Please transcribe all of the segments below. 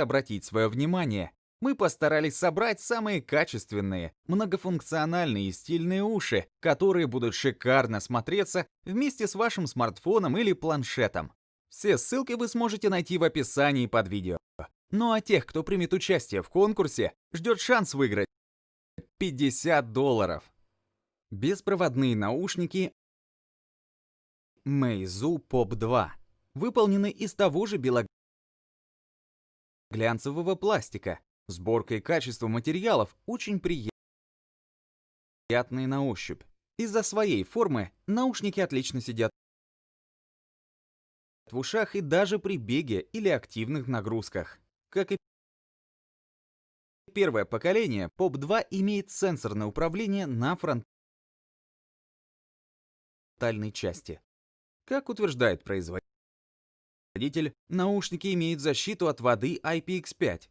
обратить свое внимание, мы постарались собрать самые качественные, многофункциональные и стильные уши, которые будут шикарно смотреться вместе с вашим смартфоном или планшетом. Все ссылки вы сможете найти в описании под видео. Ну а тех, кто примет участие в конкурсе, ждет шанс выиграть 50 долларов. Беспроводные наушники Meizu Pop 2 выполнены из того же белоглянцевого пластика. Сборка и качество материалов очень приятные на ощупь. Из-за своей формы наушники отлично сидят в ушах и даже при беге или активных нагрузках. Как и первое поколение, Pop 2 имеет сенсорное управление на фронтальной части. Как утверждает производитель, наушники имеют защиту от воды IPX5.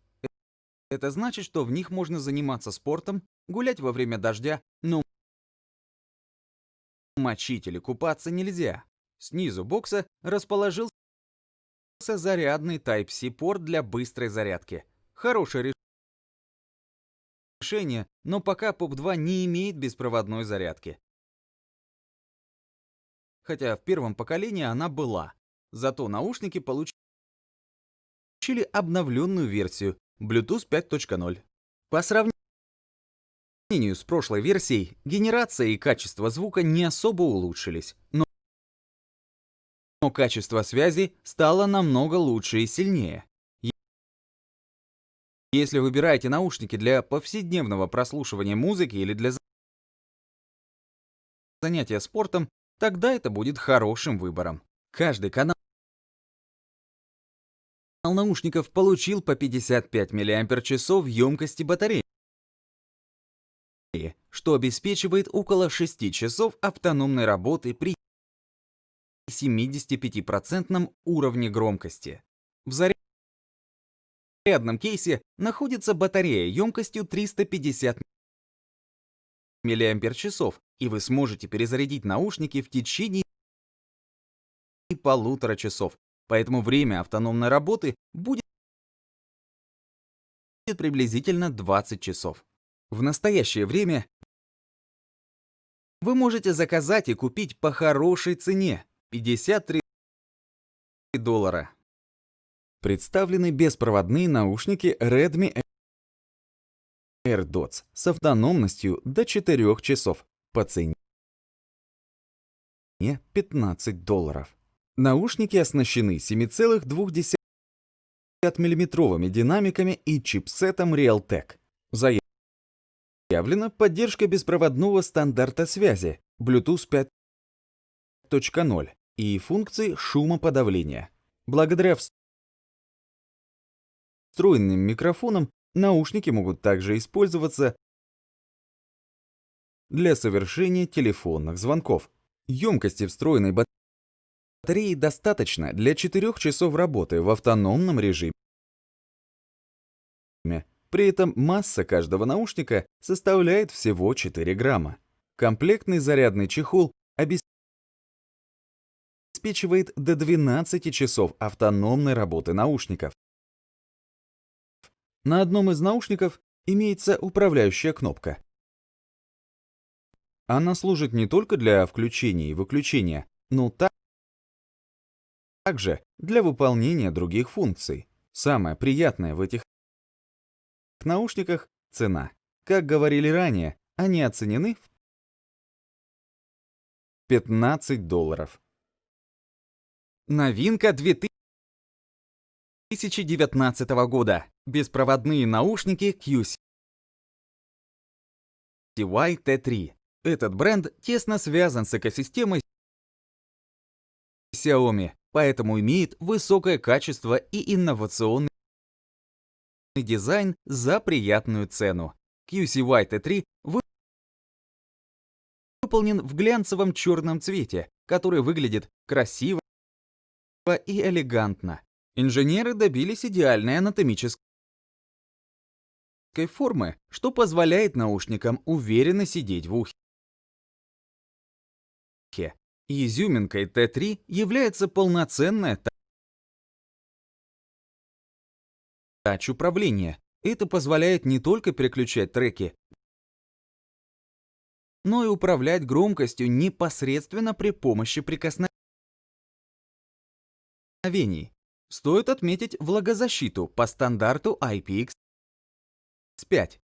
Это значит, что в них можно заниматься спортом, гулять во время дождя, но мочить или купаться нельзя. Снизу бокса расположился зарядный Type-C порт для быстрой зарядки. Хорошее решение, но пока POP 2 не имеет беспроводной зарядки хотя в первом поколении она была. Зато наушники получили обновленную версию Bluetooth 5.0. По сравнению с прошлой версией, генерация и качество звука не особо улучшились, но но качество связи стало намного лучше и сильнее. Если выбираете наушники для повседневного прослушивания музыки или для занятия спортом, тогда это будет хорошим выбором. Каждый канал наушников получил по 55 мАч емкости батареи, что обеспечивает около 6 часов автономной работы при 75% уровне громкости. В зарядном кейсе находится батарея емкостью 350 мАч, и вы сможете перезарядить наушники в течение полутора часов. Поэтому время автономной работы будет приблизительно 20 часов. В настоящее время вы можете заказать и купить по хорошей цене 53 доллара. Представлены беспроводные наушники Redmi AirDots с автономностью до 4 часов по цене 15 долларов. Наушники оснащены 7,2 мм динамиками и чипсетом Realtek. Заявлена поддержка беспроводного стандарта связи Bluetooth 5.0 и функции шумоподавления. Благодаря встроенным микрофонам наушники могут также использоваться для совершения телефонных звонков. Емкости встроенной батареи достаточно для 4 часов работы в автономном режиме. При этом масса каждого наушника составляет всего 4 грамма. Комплектный зарядный чехол обеспечивает до 12 часов автономной работы наушников. На одном из наушников имеется управляющая кнопка. Она служит не только для включения и выключения, но также для выполнения других функций. Самое приятное в этих наушниках — цена. Как говорили ранее, они оценены в 15 долларов. Новинка 2019 года. Беспроводные наушники QC T3. Этот бренд тесно связан с экосистемой Xiaomi, поэтому имеет высокое качество и инновационный дизайн за приятную цену. QCY T3 выполнен в глянцевом черном цвете, который выглядит красиво и элегантно. Инженеры добились идеальной анатомической формы, что позволяет наушникам уверенно сидеть в ухе. Изюминкой Т3 является полноценная передач управления. Это позволяет не только переключать треки, но и управлять громкостью непосредственно при помощи прикосновений. Стоит отметить влагозащиту по стандарту IPX5.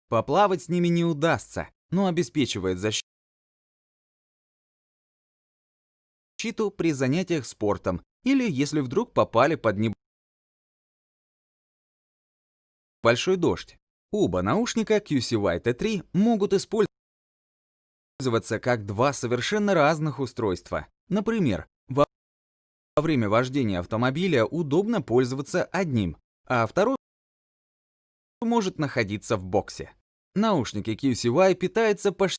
Поплавать с ними не удастся, но обеспечивает защиту при занятиях спортом или если вдруг попали под небольшой дождь. Оба наушника QCY T3 могут использоваться как два совершенно разных устройства. Например, во время вождения автомобиля удобно пользоваться одним, а второй может находиться в боксе. Наушники QCY питаются по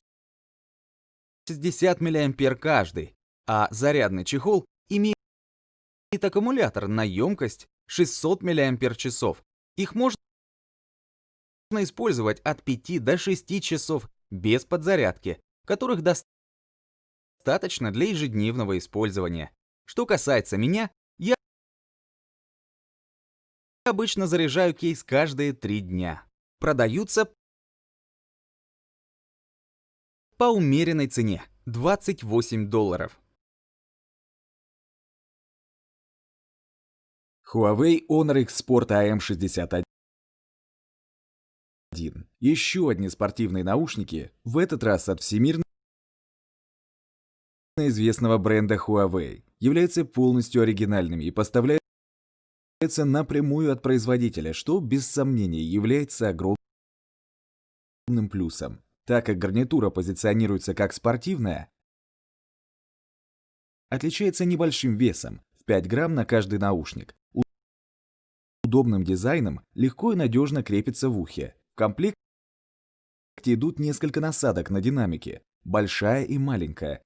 60 мА каждый, а зарядный чехол имеет аккумулятор на емкость 600 мАч. Их можно использовать от 5 до 6 часов без подзарядки, которых достаточно для ежедневного использования. Что касается меня, я обычно заряжаю кейс каждые 3 дня. Продаются по умеренной цене 28 долларов. Huawei Honor X Sport AM61. Еще одни спортивные наушники, в этот раз от всемирно известного бренда Huawei, являются полностью оригинальными и поставляются напрямую от производителя, что без сомнения является огромным плюсом. Так как гарнитура позиционируется как спортивная, отличается небольшим весом в 5 грамм на каждый наушник, удобным дизайном легко и надежно крепится в ухе. В комплекте идут несколько насадок на динамике, большая и маленькая,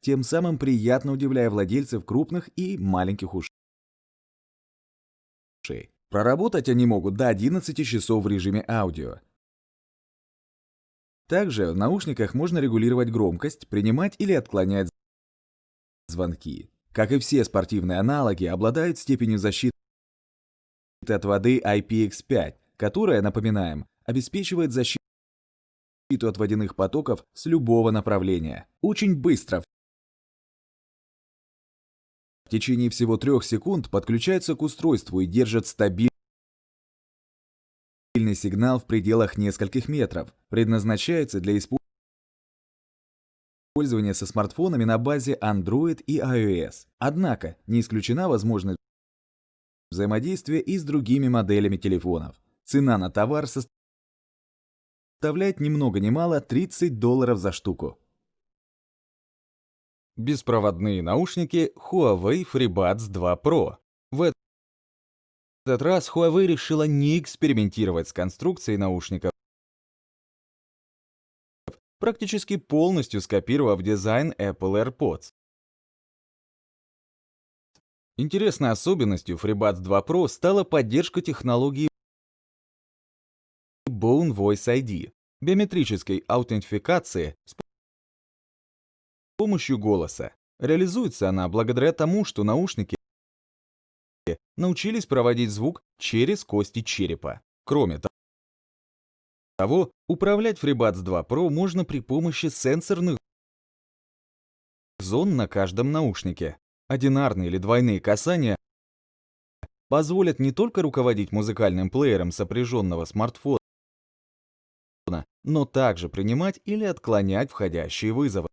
тем самым приятно удивляя владельцев крупных и маленьких ушей. Проработать они могут до 11 часов в режиме аудио. Также в наушниках можно регулировать громкость, принимать или отклонять звонки. Как и все спортивные аналоги, обладают степенью защиты от воды IPX5, которая, напоминаем, обеспечивает защиту от водяных потоков с любого направления. Очень быстро. В течение всего трех секунд подключается к устройству и держит стабильный сигнал в пределах нескольких метров. Предназначается для использования со смартфонами на базе Android и iOS. Однако не исключена возможность взаимодействия и с другими моделями телефонов. Цена на товар составляет ни много ни мало 30 долларов за штуку. Беспроводные наушники Huawei FreeBuds 2 Pro. В этот раз Huawei решила не экспериментировать с конструкцией наушников, практически полностью скопировав дизайн Apple AirPods. Интересной особенностью FreeBuds 2 Pro стала поддержка технологии Bone Voice ID, биометрической аутентификации с помощью голоса. Реализуется она благодаря тому, что наушники научились проводить звук через кости черепа. Кроме того, управлять FreeBuds 2 Pro можно при помощи сенсорных зон на каждом наушнике. Одинарные или двойные касания позволят не только руководить музыкальным плеером сопряженного смартфона, но также принимать или отклонять входящие вызовы.